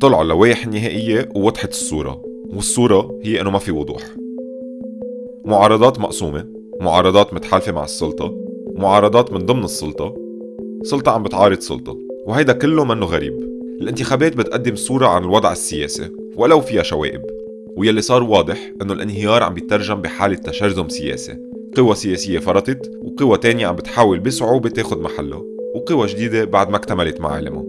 طلعوا اللوائح النهائية ووضحت الصورة والصورة هي أنه ما في وضوح. معارضات مقسومة معارضات متحالفة مع السلطة معارضات من ضمن السلطة سلطة عم بتعارض سلطة وهيدا كله منه غريب. الانتخابات بتقدم صورة عن الوضع السياسي ولو فيها شوائب ويلي صار واضح إنه الانهيار عم بيترجم بحالة تشرذم سياسي. قوى سياسية فرطت وقوى تانية عم بتحاول بصعوبة تاخد محله وقوى جديدة بعد ما اكتملت معالمها.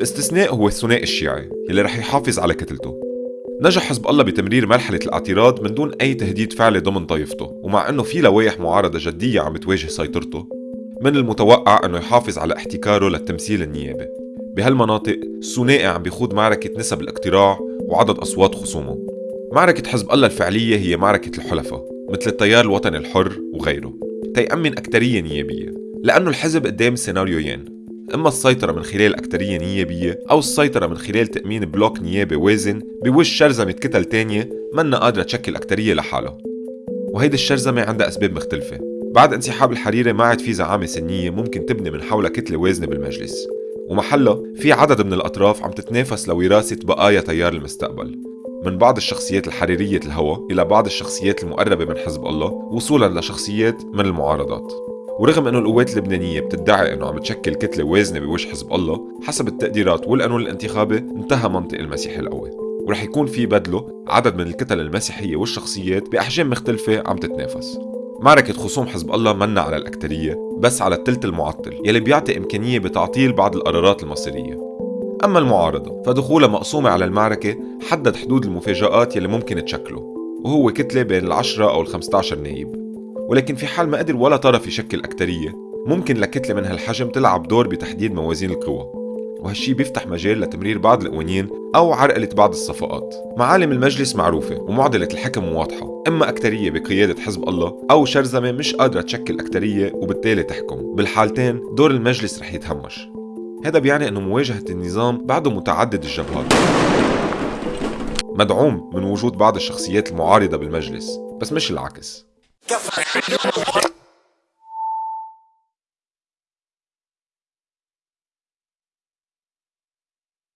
الاستثناء هو الثنائي الشيعي يلي رح يحافظ على كتلته. نجح حزب الله بتمرير مرحلة الاعتراض من دون أي تهديد فعلي ضمن طائفته ومع أنه في لوائح معارضة جدية عم بتواجه سيطرته من المتوقع أنه يحافظ على احتكاره للتمثيل النيابي. بهالمناطق الثنائي عم بيخوض معركة نسب الاقتراع وعدد أصوات خصومه. معركة حزب الله الفعلية هي معركة الحلفاء مثل التيار الوطني الحر وغيره. تيأمن أكترية نيابية لأنه الحزب قدام سيناريوين. إما السيطرة من خلال أكترية نيابية أو السيطرة من خلال تأمين bloc نيابي وازن بوج شرذمة كتل تانية منا قادرة تشكل أكترية لحالها. وهيدي الشرذمة عندها أسباب مختلفة. بعد انسحاب الحريري ما عاد في زعامة سنية ممكن تبني من حولها كتلة وازنة بالمجلس. ومحلها في عدد من الأطراف عم تتنافس لوراثة بقايا تيار المستقبل. من بعض الشخصيات الحريرية الهوى إلى بعض الشخصيات المقربة من حزب الله وصولا لشخصيات من المعارضات. ورغم أنه القوات اللبنانية بتدعي إنه عم تشكل كتلة وازنة بوجه حزب الله حسب التقديرات والقانون الانتخابي انتهى منطق المسيح القوي. ورح يكون في بدلة عدد من الكتل المسيحية والشخصيات بأحجام مختلفة عم تتنافس. معركة خصوم حزب الله منا على الأكترية بس على التلت المعطل يلي بيعطي إمكانية بتعطيل بعض القرارات المصيرية. أما المعارضة فدخولها مقسومة على المعركة حدد حدود المفاجآت يلي ممكن تشكله وهو كتلة بين العشرة أو الخمسة نايب. ولكن في حال ما قدر ولا طرف يشكل أكترية ممكن لكتلة من هالحجم تلعب دور بتحديد موازين القوى. وهالشي بيفتح مجال لتمرير بعض القوانين أو عرقلة بعض الصفقات. معالم المجلس معروفة ومعضلة الحكم واضحة. إما أكترية بقيادة حزب الله أو شرذمة مش قادرة تشكل أكترية وبالتالي تحكم. بالحالتين دور المجلس رح يتهمش. هذا بيعني أنه مواجهة النظام بعده متعدد الجبهات. مدعوم من وجود بعض الشخصيات المعارضة بالمجلس بس مش العكس. Café